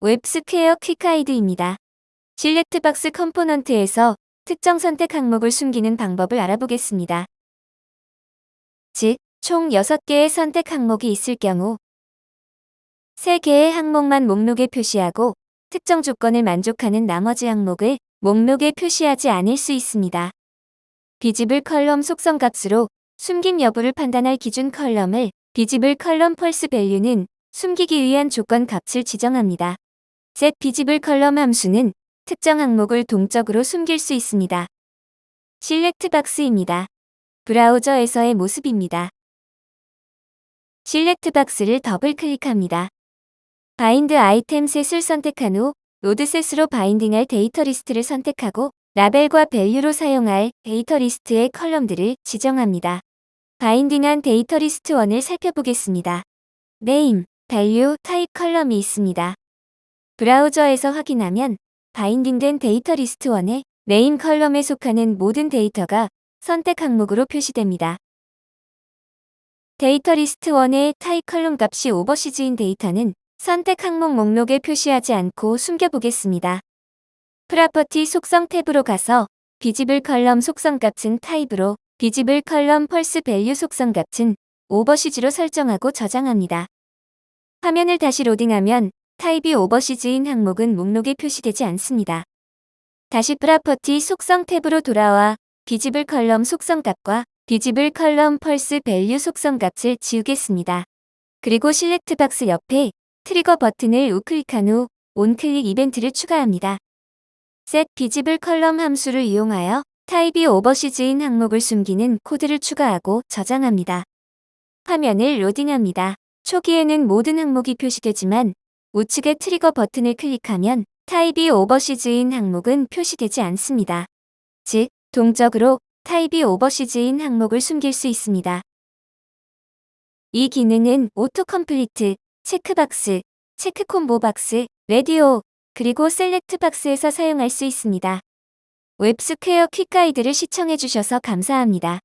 WebSquare quick guide입니다. select box component에서 특정 선택 항목을 숨기는 방법을 알아보겠습니다. 즉, 총 6개의 선택 항목이 있을 경우 3개의 항목만 목록에 표시하고 특정 조건을 만족하는 나머지 항목을 목록에 표시하지 않을 수 있습니다. visible column 속성 값으로 숨김 여부를 판단할 기준 column을 visible column false value는 숨기기 위한 조건 값을 지정합니다. Set visible column 함수는 특정 항목을 동적으로 숨길 수 있습니다. select box입니다. 브라우저에서의 모습입니다. select box를 더블 클릭합니다. bind item set을 선택한 후 nodeset으로 binding할 데이터 리스트를 선택하고 라벨과 value로 사용할 데이터 리스트의 column들을 지정합니다. binding한 데이터 리스트 1을 살펴보겠습니다. name, value, type 컬럼이 있습니다. 브라우저에서 확인하면 binding된 데이터 리스트 1의 name 컬럼에 속하는 모든 데이터가 선택 항목으로 표시됩니다. 데이터 리스트 1의 타입 column 값이 overseas인 데이터는 선택 항목 목록에 표시하지 않고 숨겨보겠습니다. property 속성 탭으로 가서 visible column 속성 값은 타입으로 visible column false value 속성 값은 overseas로 설정하고 저장합니다. 화면을 다시 로딩하면 타입이 overseas인 항목은 목록에 표시되지 않습니다. 다시 property 속성 탭으로 돌아와 visible column 속성 값과 visible column false value 속성 값을 지우겠습니다. 그리고 select box 옆에 trigger 버튼을 우클릭한 후 onclick 이벤트를 추가합니다. set visible column 함수를 이용하여 타입이 overseas인 항목을 숨기는 코드를 추가하고 저장합니다. 화면을 로딩합니다. 초기에는 모든 항목이 표시되지만 우측의 trigger 버튼을 클릭하면 타입이 overseas인 항목은 표시되지 않습니다. 즉, 동적으로 타입이 overseas인 항목을 숨길 수 있습니다. 이 기능은 autocomplete, checkbox, check combo box, radio, 그리고 select box에서 사용할 수 있습니다. WebSquare quick guide를 시청해주셔서 감사합니다.